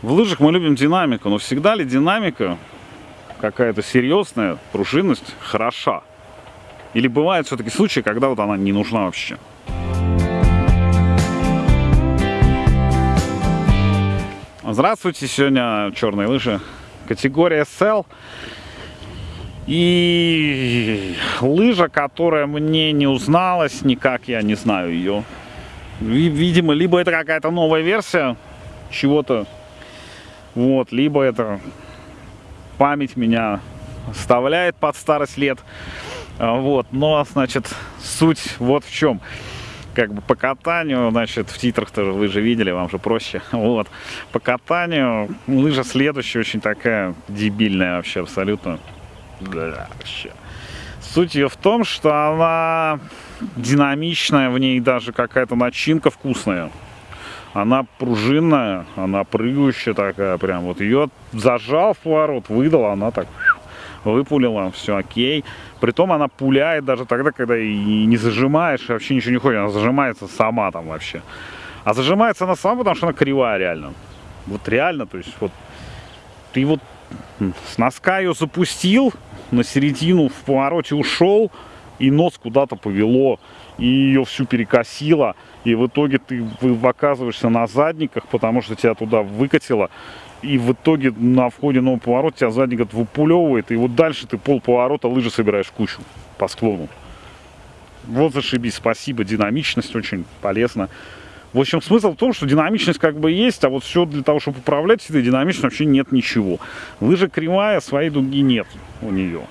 В лыжах мы любим динамику, но всегда ли динамика какая-то серьезная, пружинность хороша? Или бывают все-таки случаи, когда вот она не нужна вообще? Здравствуйте, сегодня черные лыжи, категория SL. И лыжа, которая мне не узналась никак, я не знаю ее. Видимо, либо это какая-то новая версия чего-то вот, либо это память меня оставляет под старость лет. А, вот, но, значит, суть вот в чем. Как бы по катанию, значит, в титрах тоже вы же видели, вам же проще. Вот, по катанию лыжа следующая очень такая дебильная вообще абсолютно. Да, вообще. Суть ее в том, что она динамичная, в ней даже какая-то начинка вкусная. Она пружинная, она прыгающая такая прям. Вот ее зажал в поворот, выдал, она так выпулила, все окей. Притом она пуляет даже тогда, когда и не зажимаешь, и вообще ничего не ходит, она зажимается сама там вообще. А зажимается она сама, потому что она кривая реально. Вот реально, то есть вот ты вот с носка ее запустил, на середину в повороте ушел, и нос куда-то повело, и ее всю перекосило, и в итоге ты оказываешься на задниках, потому что тебя туда выкатило, и в итоге на входе нового поворота тебя задник это выпулевывает, и вот дальше ты пол поворота лыжи собираешь кучу по склону. Вот зашибись, спасибо, динамичность очень полезна. В общем, смысл в том, что динамичность как бы есть, а вот все для того, чтобы управлять этой динамичностью, вообще нет ничего. Лыжа кривая, своей дуги нет у нее.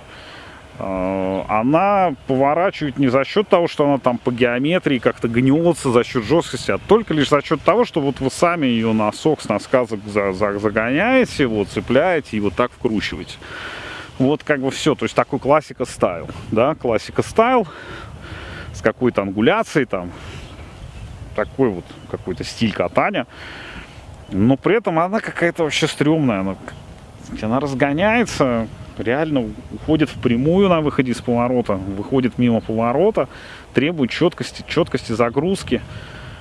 А, она поворачивает не за счет того, что она там по геометрии как-то гнется за счет жесткости, а только лишь за счет того, что вот вы сами ее носок с носка загоняете, вот цепляете и вот так вкручиваете. Вот как бы все, то есть такой классика стайл, да, классика стайл с какой-то ангуляцией там, такой вот какой-то стиль катания, но при этом она какая-то вообще стрёмная, она, она разгоняется, реально уходит в прямую на выходе из поворота, выходит мимо поворота, требует четкости, четкости загрузки.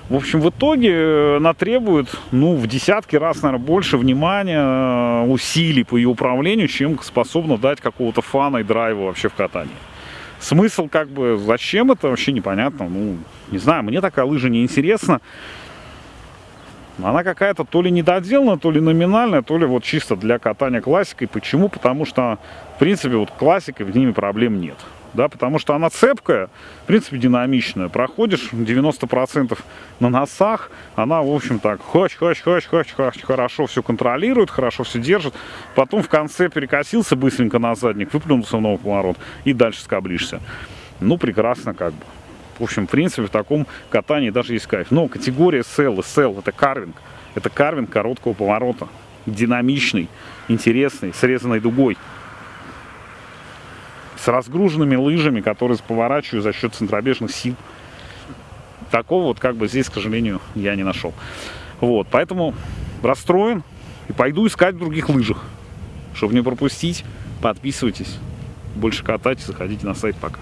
В общем, в итоге э, она требует, ну, в десятки раз, наверное, больше внимания, э, усилий по ее управлению, чем способна дать какого-то фана и драйва вообще в катании. Смысл, как бы, зачем это, вообще непонятно. Ну, не знаю, мне такая лыжа не интересна она какая-то то ли недоделанная, то ли номинальная, то ли вот чисто для катания классикой. Почему? Потому что, в принципе, вот классикой в ними проблем нет. Да, потому что она цепкая, в принципе, динамичная. Проходишь 90% на носах, она, в общем, так, хоч, хоч, хоч, хоч, хоч, хорошо все контролирует, хорошо все держит. Потом в конце перекосился быстренько на задник, выплюнулся в новый поворот и дальше скоблишься. Ну, прекрасно как бы. В общем, в принципе, в таком катании даже есть кайф. Но категория SL, SL это карвинг. Это карвинг короткого поворота. Динамичный, интересный, срезанной дугой. С разгруженными лыжами, которые поворачивают за счет центробежных сил. Такого вот как бы здесь, к сожалению, я не нашел. Вот, поэтому расстроен и пойду искать в других лыжах. Чтобы не пропустить, подписывайтесь. Больше катайте, заходите на сайт. Пока.